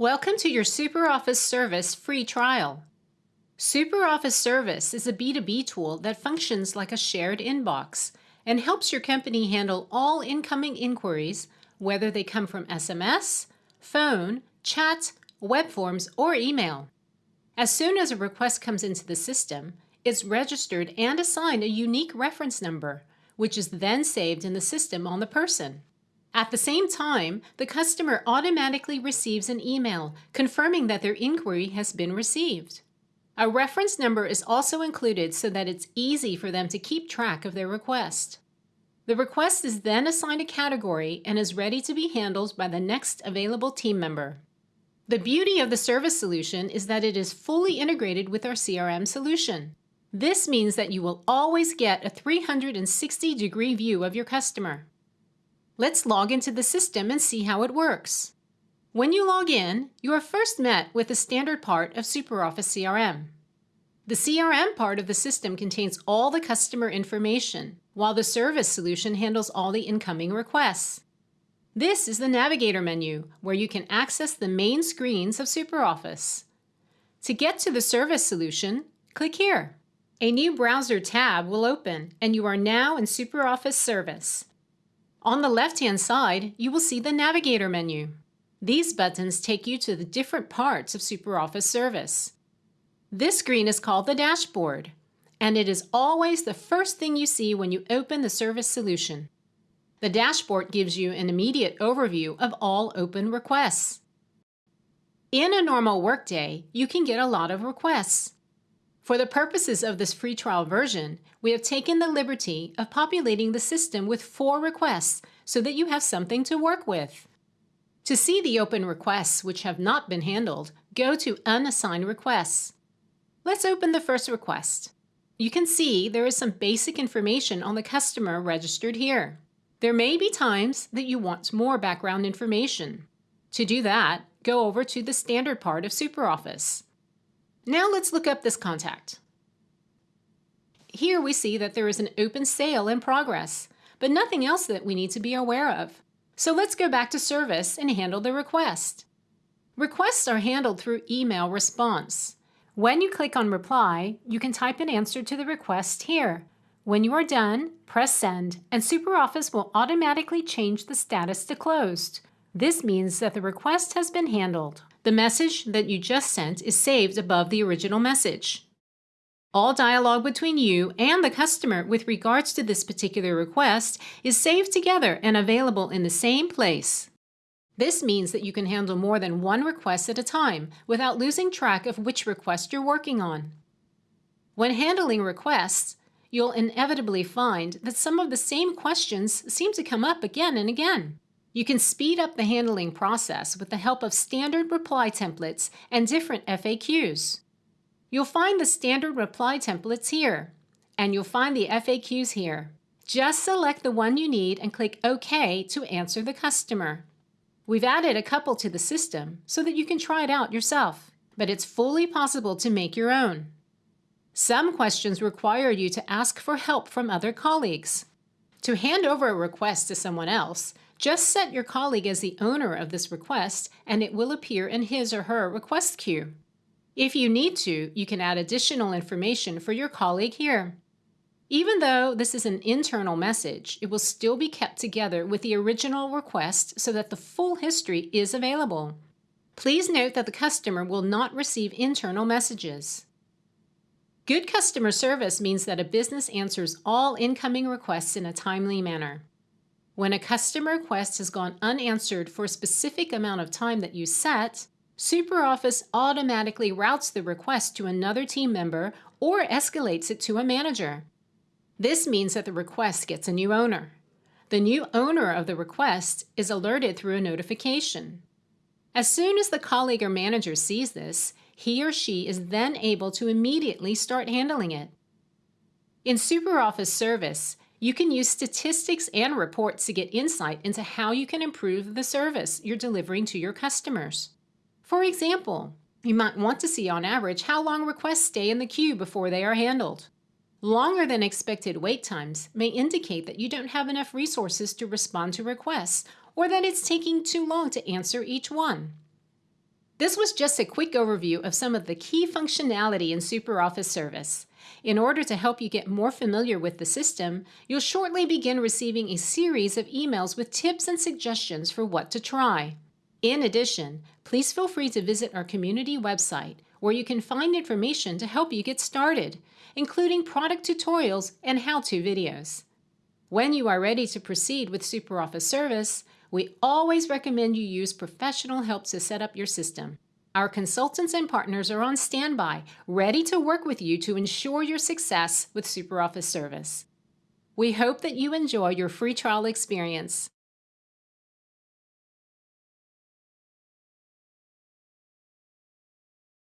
Welcome to your SuperOffice Service free trial. SuperOffice Service is a B2B tool that functions like a shared inbox and helps your company handle all incoming inquiries, whether they come from SMS, phone, chat, web forms, or email. As soon as a request comes into the system, it's registered and assigned a unique reference number, which is then saved in the system on the person. At the same time, the customer automatically receives an email confirming that their inquiry has been received. A reference number is also included so that it's easy for them to keep track of their request. The request is then assigned a category and is ready to be handled by the next available team member. The beauty of the service solution is that it is fully integrated with our CRM solution. This means that you will always get a 360 degree view of your customer. Let's log into the system and see how it works. When you log in, you are first met with the standard part of SuperOffice CRM. The CRM part of the system contains all the customer information, while the service solution handles all the incoming requests. This is the Navigator menu, where you can access the main screens of SuperOffice. To get to the service solution, click here. A new browser tab will open, and you are now in SuperOffice Service. On the left-hand side, you will see the Navigator menu. These buttons take you to the different parts of SuperOffice Service. This screen is called the dashboard, and it is always the first thing you see when you open the service solution. The dashboard gives you an immediate overview of all open requests. In a normal workday, you can get a lot of requests. For the purposes of this free trial version, we have taken the liberty of populating the system with four requests so that you have something to work with. To see the open requests which have not been handled, go to Unassigned Requests. Let's open the first request. You can see there is some basic information on the customer registered here. There may be times that you want more background information. To do that, go over to the standard part of SuperOffice. Now let's look up this contact. Here we see that there is an open sale in progress, but nothing else that we need to be aware of. So let's go back to service and handle the request. Requests are handled through email response. When you click on reply, you can type an answer to the request here. When you are done, press send and SuperOffice will automatically change the status to closed. This means that the request has been handled. The message that you just sent is saved above the original message. All dialogue between you and the customer with regards to this particular request is saved together and available in the same place. This means that you can handle more than one request at a time without losing track of which request you're working on. When handling requests, you'll inevitably find that some of the same questions seem to come up again and again. You can speed up the handling process with the help of standard reply templates and different FAQs. You'll find the standard reply templates here, and you'll find the FAQs here. Just select the one you need and click OK to answer the customer. We've added a couple to the system so that you can try it out yourself, but it's fully possible to make your own. Some questions require you to ask for help from other colleagues. To hand over a request to someone else, just set your colleague as the owner of this request and it will appear in his or her request queue. If you need to, you can add additional information for your colleague here. Even though this is an internal message, it will still be kept together with the original request so that the full history is available. Please note that the customer will not receive internal messages. Good customer service means that a business answers all incoming requests in a timely manner. When a customer request has gone unanswered for a specific amount of time that you set, SuperOffice automatically routes the request to another team member or escalates it to a manager. This means that the request gets a new owner. The new owner of the request is alerted through a notification. As soon as the colleague or manager sees this, he or she is then able to immediately start handling it. In SuperOffice Service, you can use statistics and reports to get insight into how you can improve the service you're delivering to your customers. For example, you might want to see on average how long requests stay in the queue before they are handled. Longer than expected wait times may indicate that you don't have enough resources to respond to requests or that it's taking too long to answer each one. This was just a quick overview of some of the key functionality in SuperOffice Service. In order to help you get more familiar with the system, you'll shortly begin receiving a series of emails with tips and suggestions for what to try. In addition, please feel free to visit our community website where you can find information to help you get started, including product tutorials and how-to videos. When you are ready to proceed with SuperOffice Service, we always recommend you use professional help to set up your system. Our consultants and partners are on standby, ready to work with you to ensure your success with SuperOffice Service. We hope that you enjoy your free trial experience.